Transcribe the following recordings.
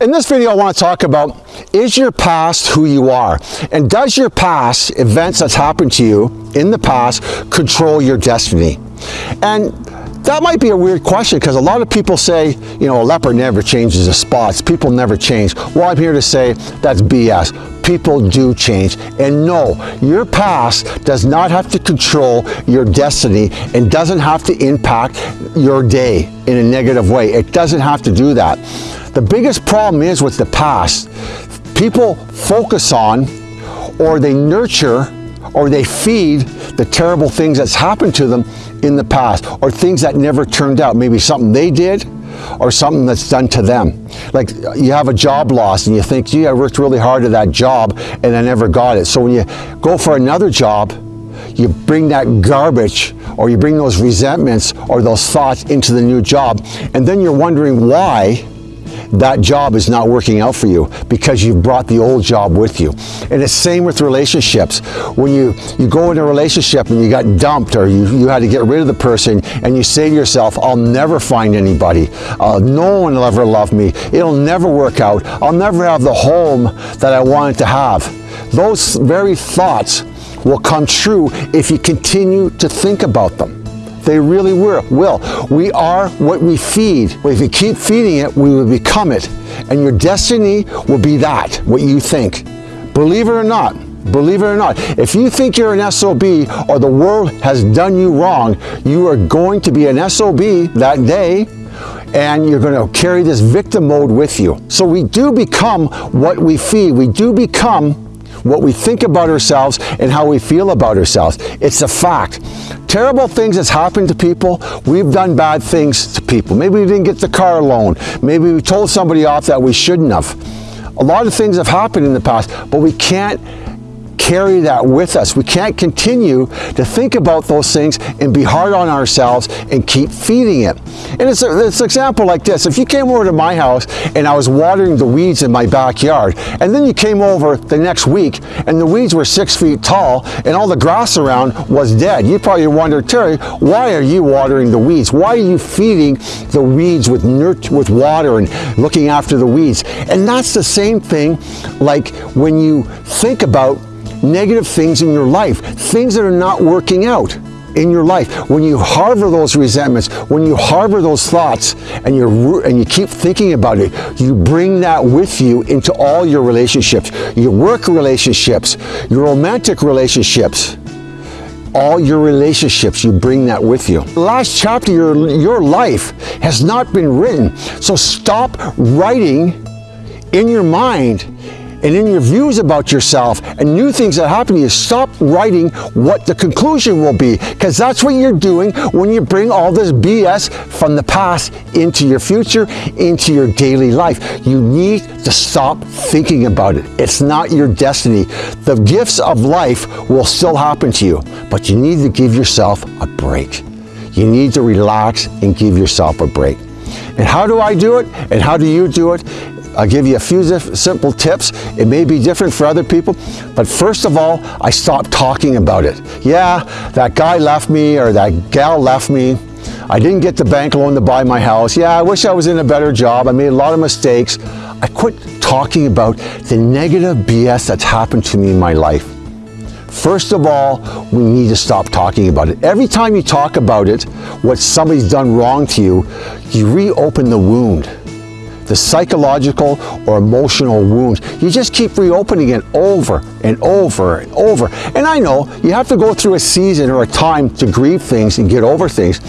In this video, I want to talk about, is your past who you are? And does your past, events that's happened to you in the past, control your destiny? And that might be a weird question because a lot of people say, you know, a leopard never changes the spots. People never change. Well, I'm here to say that's BS. People do change. And no, your past does not have to control your destiny and doesn't have to impact your day in a negative way. It doesn't have to do that. The biggest problem is with the past, people focus on or they nurture or they feed the terrible things that's happened to them in the past or things that never turned out. Maybe something they did or something that's done to them. Like you have a job loss and you think, gee, I worked really hard at that job and I never got it. So when you go for another job, you bring that garbage or you bring those resentments or those thoughts into the new job and then you're wondering why that job is not working out for you because you've brought the old job with you. And it's same with relationships. When you, you go in a relationship and you got dumped or you, you had to get rid of the person and you say to yourself, I'll never find anybody. Uh, no one will ever love me. It'll never work out. I'll never have the home that I wanted to have. Those very thoughts will come true if you continue to think about them. They really were, will. We are what we feed. If you keep feeding it, we will become it. And your destiny will be that, what you think. Believe it or not, believe it or not, if you think you're an SOB or the world has done you wrong, you are going to be an SOB that day and you're going to carry this victim mode with you. So we do become what we feed. We do become what we think about ourselves and how we feel about ourselves. It's a fact. Terrible things that's happened to people, we've done bad things to people. Maybe we didn't get the car loan. Maybe we told somebody off that we shouldn't have. A lot of things have happened in the past, but we can't carry that with us. We can't continue to think about those things and be hard on ourselves and keep feeding it. And it's, a, it's an example like this. If you came over to my house and I was watering the weeds in my backyard, and then you came over the next week and the weeds were six feet tall and all the grass around was dead, you probably wonder, Terry, why are you watering the weeds? Why are you feeding the weeds with, with water and looking after the weeds? And that's the same thing like when you think about negative things in your life, things that are not working out in your life. When you harbor those resentments, when you harbor those thoughts and you and you keep thinking about it, you bring that with you into all your relationships, your work relationships, your romantic relationships, all your relationships, you bring that with you. The last chapter your, your life has not been written. So stop writing in your mind and in your views about yourself and new things that happen to you, stop writing what the conclusion will be because that's what you're doing when you bring all this BS from the past into your future, into your daily life. You need to stop thinking about it. It's not your destiny. The gifts of life will still happen to you, but you need to give yourself a break. You need to relax and give yourself a break. And how do I do it? And how do you do it? I'll give you a few simple tips. It may be different for other people, but first of all, I stopped talking about it. Yeah, that guy left me or that gal left me. I didn't get the bank loan to buy my house. Yeah, I wish I was in a better job. I made a lot of mistakes. I quit talking about the negative BS that's happened to me in my life. First of all, we need to stop talking about it. Every time you talk about it, what somebody's done wrong to you, you reopen the wound the psychological or emotional wounds. You just keep reopening it over and over and over. And I know you have to go through a season or a time to grieve things and get over things.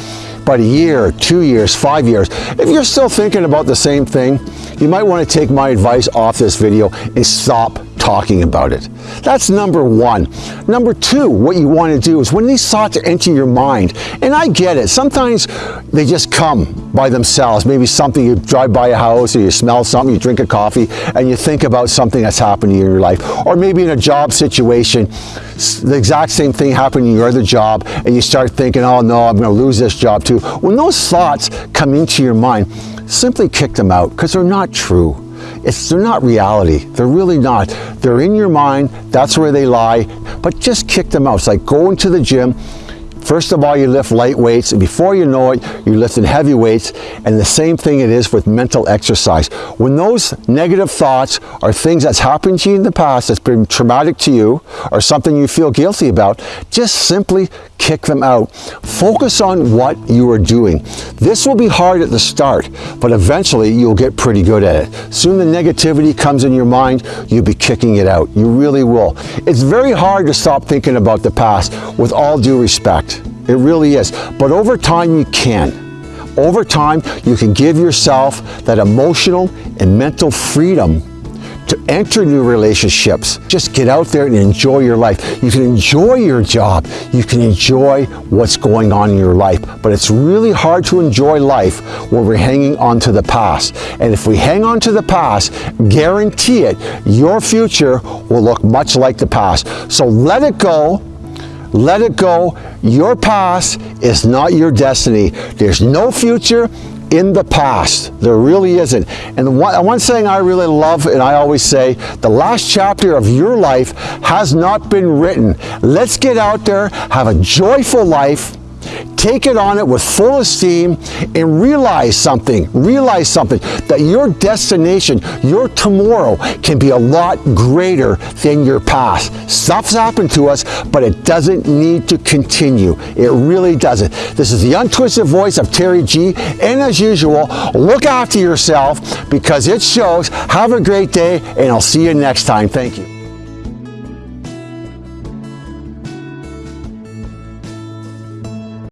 But a year, two years, five years, if you're still thinking about the same thing, you might want to take my advice off this video and stop talking about it. That's number one. Number two, what you want to do is when these thoughts enter your mind, and I get it, sometimes they just come by themselves. Maybe something, you drive by a house or you smell something, you drink a coffee, and you think about something that's happened in your life. Or maybe in a job situation, the exact same thing happened in your other job, and you start thinking, oh no, I'm going to lose this job too. When those thoughts come into your mind, simply kick them out because they're not true. It's, they're not reality. They're really not. They're in your mind. That's where they lie. But just kick them out. It's like going to the gym, First of all, you lift light weights, and before you know it, you're lifting heavy weights, and the same thing it is with mental exercise. When those negative thoughts are things that's happened to you in the past that's been traumatic to you, or something you feel guilty about, just simply kick them out. Focus on what you are doing. This will be hard at the start, but eventually you'll get pretty good at it. Soon the negativity comes in your mind, you'll be kicking it out. You really will. It's very hard to stop thinking about the past with all due respect. It really is. But over time you can. Over time, you can give yourself that emotional and mental freedom to enter new relationships. Just get out there and enjoy your life. You can enjoy your job. You can enjoy what's going on in your life. But it's really hard to enjoy life when we're hanging on to the past. And if we hang on to the past, guarantee it, your future will look much like the past. So let it go. Let it go. Your past is not your destiny. There's no future in the past. There really isn't. And one, one thing I really love, and I always say, the last chapter of your life has not been written. Let's get out there, have a joyful life, take it on it with full esteem and realize something, realize something, that your destination, your tomorrow can be a lot greater than your past. Stuff's happened to us, but it doesn't need to continue. It really doesn't. This is the untwisted voice of Terry G. And as usual, look after yourself because it shows. Have a great day and I'll see you next time. Thank you.